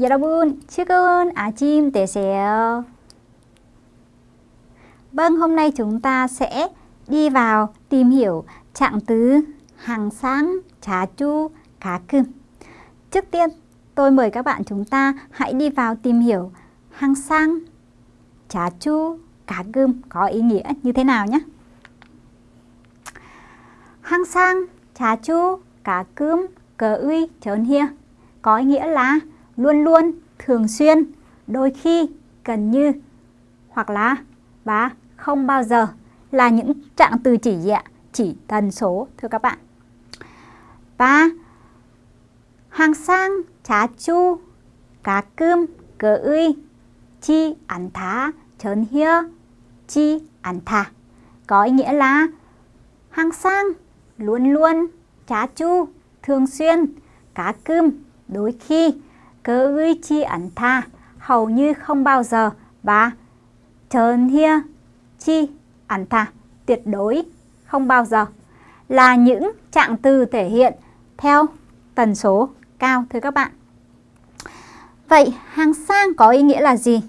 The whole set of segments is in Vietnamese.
여러분, 즐거운 아침 되세요. Vâng, hôm nay chúng ta sẽ đi vào tìm hiểu trạng từ hàng sáng, trà chu, cá cơm. Trước tiên, tôi mời các bạn chúng ta hãy đi vào tìm hiểu hàng sang, trà chu, cá cơm có ý nghĩa như thế nào nhé. Hàng sang, trà chu, cá cơm, cờ uy, trốn hia có ý nghĩa là luôn luôn, thường xuyên, đôi khi, gần như hoặc là và không bao giờ là những trạng từ chỉ gì ạ? Chỉ tần số thưa các bạn. Và hàng sang, trá chu, cá cơm, cờ uy, chi ăn thá, chớn hia, chi ăn thả. Có ý nghĩa là hàng sang, luôn luôn, trá chu, thường xuyên, cá cơm, đôi khi, cứ chi ảnh tha, hầu như không bao giờ và chớn hia, chi ảnh tha, tuyệt đối không bao giờ là những trạng từ thể hiện theo tần số cao thưa các bạn. Vậy hàng sang có ý nghĩa là gì?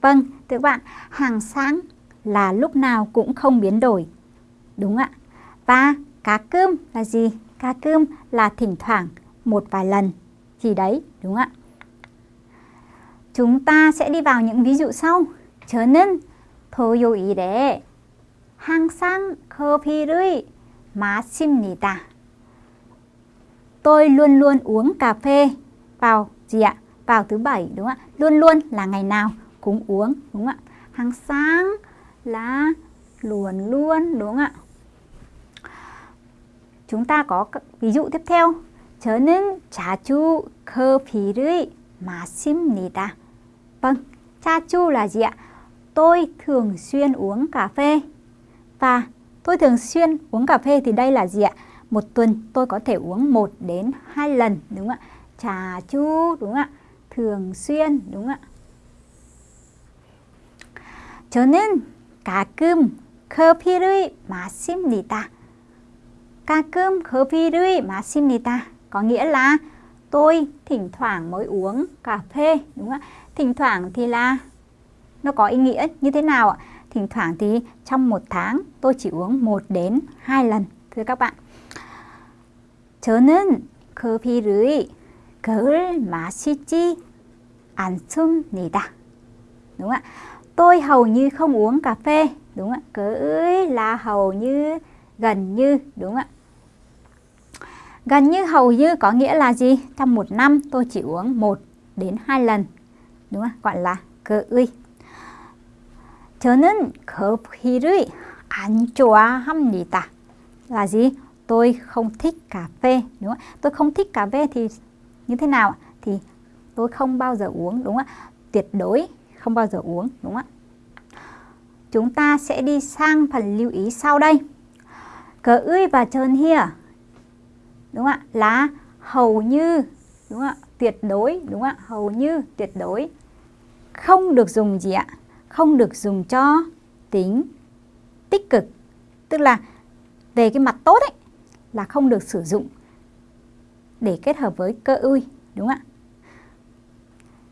Vâng, thưa các bạn, hàng sáng là lúc nào cũng không biến đổi. Đúng ạ. Và cá cơm là gì? Cá cơm là thỉnh thoảng một vài lần gì đấy, đúng ạ. Chúng ta sẽ đi vào những ví dụ sau. 저는 토요일에 항상 커피를 마십니다. Tôi luôn luôn uống cà phê vào gì ạ? Vào thứ bảy đúng không ạ? Luôn luôn là ngày nào cũng uống đúng không ạ? Hàng sáng là luôn luôn đúng không ạ? Chúng ta có ví dụ tiếp theo. 저는 자주 커피를 마십니다. Vâng, 자주 là gì ạ? Tôi thường xuyên uống cà phê. Và tôi thường xuyên uống cà phê thì đây là gì ạ? Một tuần tôi có thể uống 1 đến 2 lần đúng không ạ? Trà chu đúng không ạ? Thường xuyên đúng không ạ? 저는 가끔 커피를 마십니다. 가끔 커피를 마십니다. Có nghĩa là tôi thỉnh thoảng mới uống cà phê đúng không ạ? Thỉnh thoảng thì là nó có ý nghĩa như thế nào ạ? Thỉnh thoảng thì trong một tháng tôi chỉ uống 1 đến 2 lần thưa các bạn. 저는 커피를 걸 마시지 않습니다. Đúng ạ. Tôi hầu như không uống cà phê. Đúng ạ. Cỡ là hầu như, gần như. Đúng ạ. Gần như hầu như có nghĩa là gì? Trong một năm tôi chỉ uống 1 đến 2 lần. Đúng không? Gọi là cỡ uy. 저는 커피를 안 좋아합니다. Là gì? Tôi không thích cà phê, đúng không? Tôi không thích cà phê thì như thế nào? Thì tôi không bao giờ uống, đúng không? Tuyệt đối không bao giờ uống, đúng không? Chúng ta sẽ đi sang phần lưu ý sau đây. Cờ ươi và trơn hia, đúng không ạ? Là hầu như, đúng không ạ? Tuyệt đối, đúng không ạ? Hầu như tuyệt đối. Không được dùng gì ạ? Không được dùng cho tính tích cực. Tức là về cái mặt tốt ấy, là không được sử dụng để kết hợp với cơ ui đúng không ạ?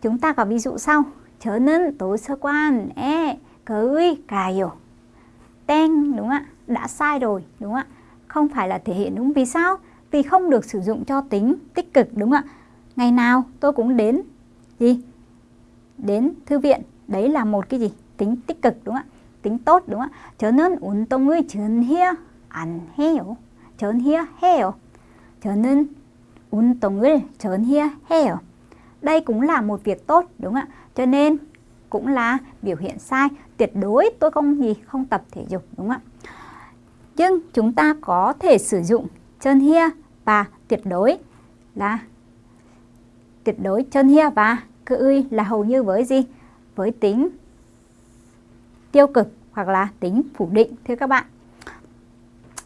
Chúng ta có ví dụ sau. Chớ nên tối sơ quan. E cơ ui cài hiểu ten đúng không ạ? Đã sai rồi, đúng không ạ? Không phải là thể hiện đúng vì sao? Vì không được sử dụng cho tính tích cực đúng không ạ? Ngày nào tôi cũng đến gì? Đến thư viện đấy là một cái gì tính tích cực đúng không ạ tính tốt đúng không ạ 저는 운동을 전혀 안 해요 전혀 해요 저는 운동을 전혀 해요 đây cũng là một việc tốt đúng không ạ cho nên cũng là biểu hiện sai tuyệt đối tôi không gì không tập thể dục đúng không ạ nhưng chúng ta có thể sử dụng chân hia và tuyệt đối là tuyệt đối chân hia và cơ uy là hầu như với gì với tính tiêu cực hoặc là tính phủ định thưa các bạn.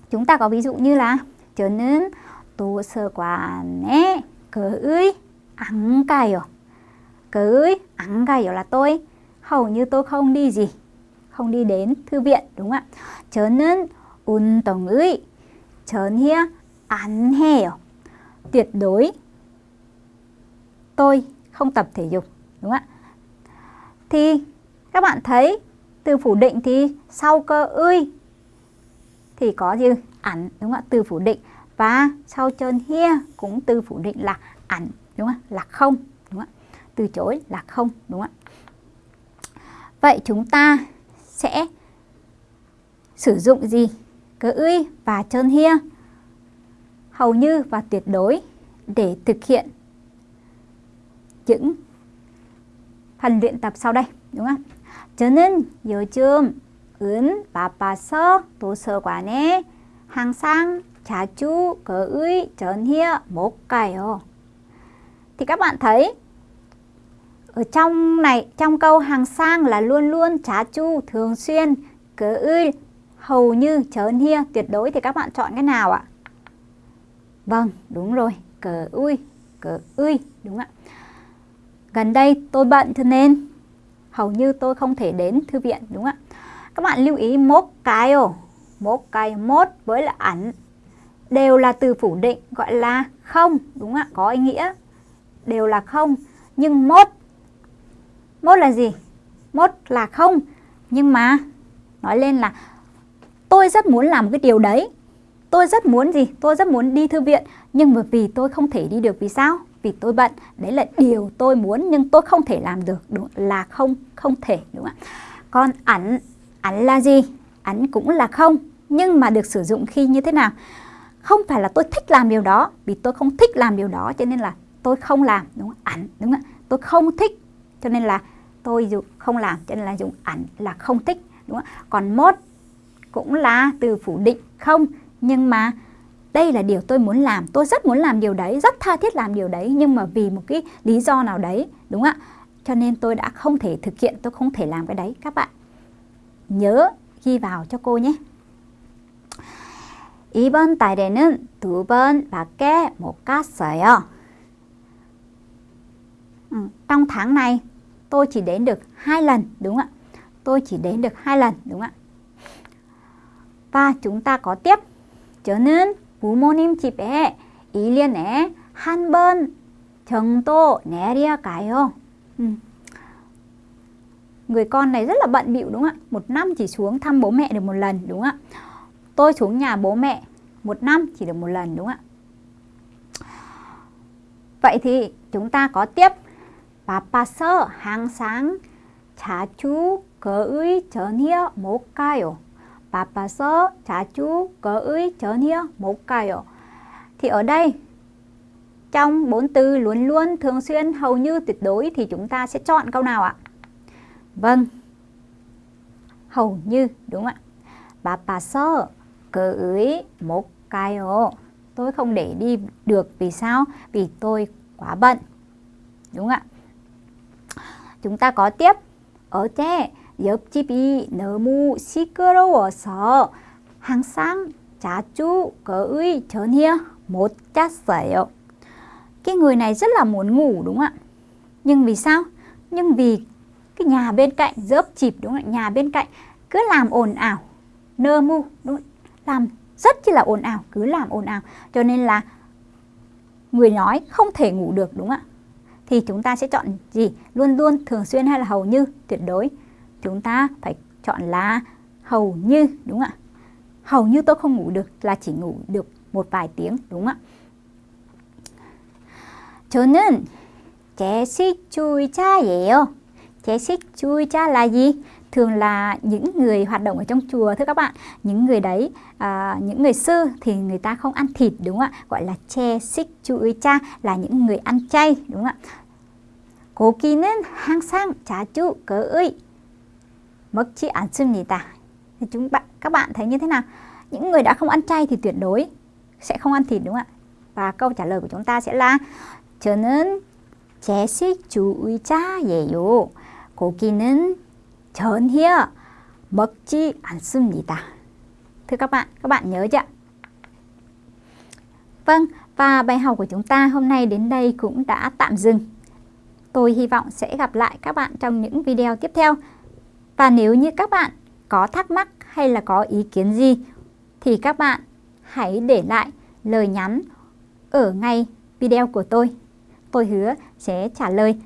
Chúng ta có ví dụ như là 저는 도서관에 거의 안 가요. 거의 안 가요 là tôi hầu như tôi không đi gì, không đi đến thư viện đúng không ạ? 저는 운동을 전혀 안 해요. Tuyệt đối tôi không tập thể dục, đúng không ạ? Thì các bạn thấy từ phủ định thì sau cơ ươi thì có gì? Ảnh, đúng không ạ? Từ phủ định và sau chân hia cũng từ phủ định là ảnh, đúng không ạ? Là không, đúng không ạ? Từ chối là không, đúng không ạ? Vậy chúng ta sẽ sử dụng gì? Cơ uy và chân hia hầu như và tuyệt đối để thực hiện những phần luyện tập sau đây, đúng không? 저는 요즘 은 바빠서 도서관에 항상 자주 거의 전혀 못 가요. Thì các bạn thấy ở trong này trong câu hàng sang là luôn luôn trả chu thường xuyên cớ ươi hầu như chớn hia tuyệt đối thì các bạn chọn cái nào ạ? Vâng, đúng rồi, cờ ui, cờ ui, đúng ạ. Gần đây tôi bận cho nên hầu như tôi không thể đến thư viện, đúng ạ. Các bạn lưu ý mốt cái ồ, mốt cái mốt với là ảnh đều là từ phủ định gọi là không, đúng ạ, có ý nghĩa đều là không. Nhưng mốt, mốt là gì? Mốt là không, nhưng mà nói lên là tôi rất muốn làm cái điều đấy Tôi rất muốn gì? Tôi rất muốn đi thư viện Nhưng mà vì tôi không thể đi được Vì sao? Vì tôi bận Đấy là điều tôi muốn nhưng tôi không thể làm được đúng Là không, không thể đúng không ạ? Còn ảnh, ảnh là gì? Ảnh cũng là không Nhưng mà được sử dụng khi như thế nào? Không phải là tôi thích làm điều đó Vì tôi không thích làm điều đó Cho nên là tôi không làm đúng không? Ảnh đúng không ạ? Tôi không thích Cho nên là tôi dùng không làm Cho nên là dùng ảnh là không thích đúng không? Còn mốt cũng là từ phủ định không nhưng mà đây là điều tôi muốn làm tôi rất muốn làm điều đấy rất tha thiết làm điều đấy nhưng mà vì một cái lý do nào đấy đúng không ạ cho nên tôi đã không thể thực hiện tôi không thể làm cái đấy các bạn nhớ ghi vào cho cô nhé 이번 달에는 두 번 밖에 못 갔어요. Ừ, trong tháng này tôi chỉ đến được hai lần đúng không ạ? Tôi chỉ đến được hai lần đúng không ạ? Và chúng ta có tiếp 저는 부모님 집에 1년에 한 번 정도 내려가요. Ừ. Người con này rất là bận bịu đúng không ạ? Một năm chỉ xuống thăm bố mẹ được một lần đúng không ạ? Tôi xuống nhà bố mẹ một năm chỉ được một lần đúng không ạ? Vậy thì chúng ta có tiếp 바빠서 항상 자주 거의 전혀 못 가요. 바빠서 자주 거의 전혀 못 가요. Thì ở đây trong bốn từ luôn luôn, thường xuyên, hầu như, tuyệt đối thì chúng ta sẽ chọn câu nào ạ? Vâng, hầu như, đúng ạ. 바빠서 거의 못 가요. Tôi không để đi được vì sao? Vì tôi quá bận. Đúng ạ. Chúng ta có tiếp ở chế 옆집이 너무 시끄러워서 항상 자주 거의 전혀 못 잤어요. Cái người này rất là muốn ngủ đúng không ạ? Nhưng vì sao? Nhưng vì cái nhà bên cạnh dớp chịp đúng không ạ? Nhà bên cạnh cứ làm ồn ào, nơ mu, đúng không? làm rất chi là ồn ào, cứ làm ồn ào. Cho nên là người nói không thể ngủ được đúng không ạ? Thì chúng ta sẽ chọn gì? Luôn luôn, thường xuyên hay là hầu như, tuyệt đối chúng ta phải chọn là hầu như đúng không ạ? Hầu như tôi không ngủ được là chỉ ngủ được một vài tiếng đúng không ạ? 저는 제식주의자예요. 제식주의자 là gì? Thường là những người hoạt động ở trong chùa thưa các bạn. Những người đấy, à, những người sư thì người ta không ăn thịt đúng không ạ? Gọi là 제식주의자 là những người ăn chay đúng không ạ? 고기는 항상 자주 거의 먹지 않습니다. Thì chúng bạn các bạn thấy như thế nào? Những người đã không ăn chay thì tuyệt đối sẽ không ăn thịt đúng không ạ? Và câu trả lời của chúng ta sẽ là 저는 제식주의자예요. 고기는 전혀 먹지 않습니다. Thưa các bạn, các bạn nhớ chưa? Vâng, và bài học của chúng ta hôm nay đến đây cũng đã tạm dừng. Tôi hy vọng sẽ gặp lại các bạn trong những video tiếp theo. Và nếu như các bạn có thắc mắc hay là có ý kiến gì thì các bạn hãy để lại lời nhắn ở ngay video của tôi. tôi hứa sẽ trả lời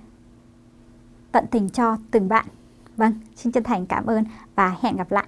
tận tình cho từng bạn. Vâng, xin chân thành cảm ơn và hẹn gặp lại.